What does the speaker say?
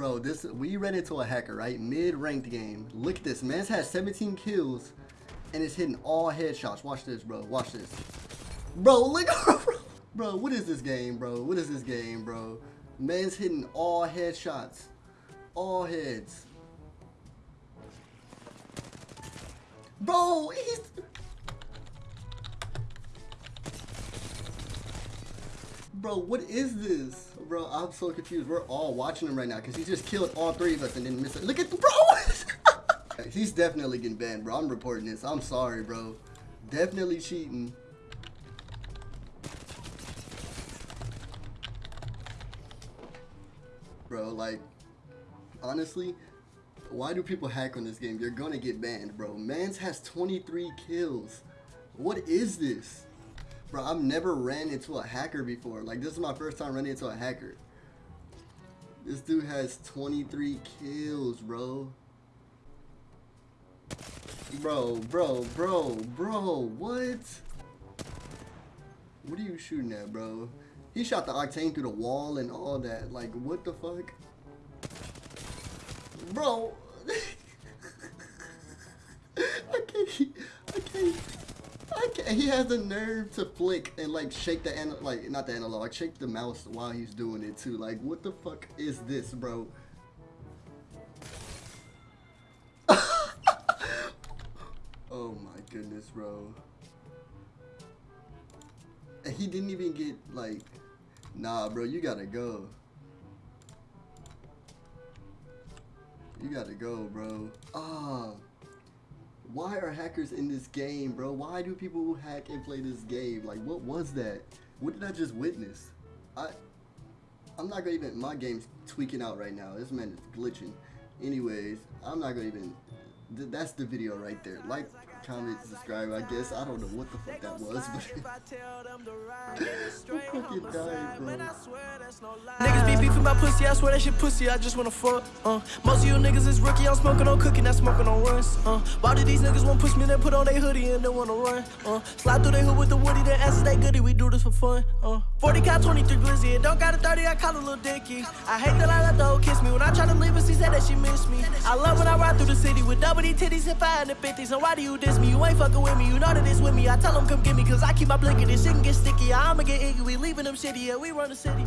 Bro, this we ran into a hacker, right? Mid-ranked game. Look at this. Man's has 17 kills and it's hitting all headshots. Watch this, bro. Watch this. Bro, look bro, what is this game, bro? What is this game, bro? Man's hitting all headshots. All heads. Bro, he's Bro, what is this? Bro, I'm so confused. We're all watching him right now because he just killed all three of us and then missed it. Look at the bro! He's definitely getting banned, bro. I'm reporting this. I'm sorry, bro. Definitely cheating. Bro, like, honestly, why do people hack on this game? You're gonna get banned, bro. Mans has 23 kills. What is this? Bro, I've never ran into a hacker before. Like, this is my first time running into a hacker. This dude has 23 kills, bro. Bro, bro, bro, bro, what? What are you shooting at, bro? He shot the Octane through the wall and all that. Like, what the fuck? Bro! I can't, I can't. He has the nerve to flick and like shake the an like not the analog, shake the mouse while he's doing it too. Like what the fuck is this, bro? oh my goodness, bro. And he didn't even get like nah bro, you gotta go. You gotta go, bro. Ah. Oh. Why are hackers in this game, bro? Why do people hack and play this game? Like, what was that? What did I just witness? I, I'm not gonna even, my game's tweaking out right now. This man is glitching. Anyways, I'm not gonna even, th that's the video right there. Like, comment, subscribe, I guess. I don't know what the fuck that was, but fucking dying, bro. Niggas be beefing about pussy, I swear that shit pussy, I just wanna fuck, uh. Most of you niggas is rookie, I'm smoking on cookie, not smoking on runs, uh. Why do these niggas want push me, then put on their hoodie and then wanna run, uh. Slide through their hood with the woody, then answer they goodie, we do this for fun, uh. 40 cal, 23 glizzy, it don't got a 30, I call a little dicky. I hate that I let the hoe kiss me, when I try to leave her, she said that she miss me. I love when I ride through the city with double D titties and 550s, and why do you diss me? You ain't fucking with me, you know that it's with me. I tell them come get me, cause I keep my blinking, this shit can get sticky. I'ma get iggy, we leaving them shitty, yeah, we run the city.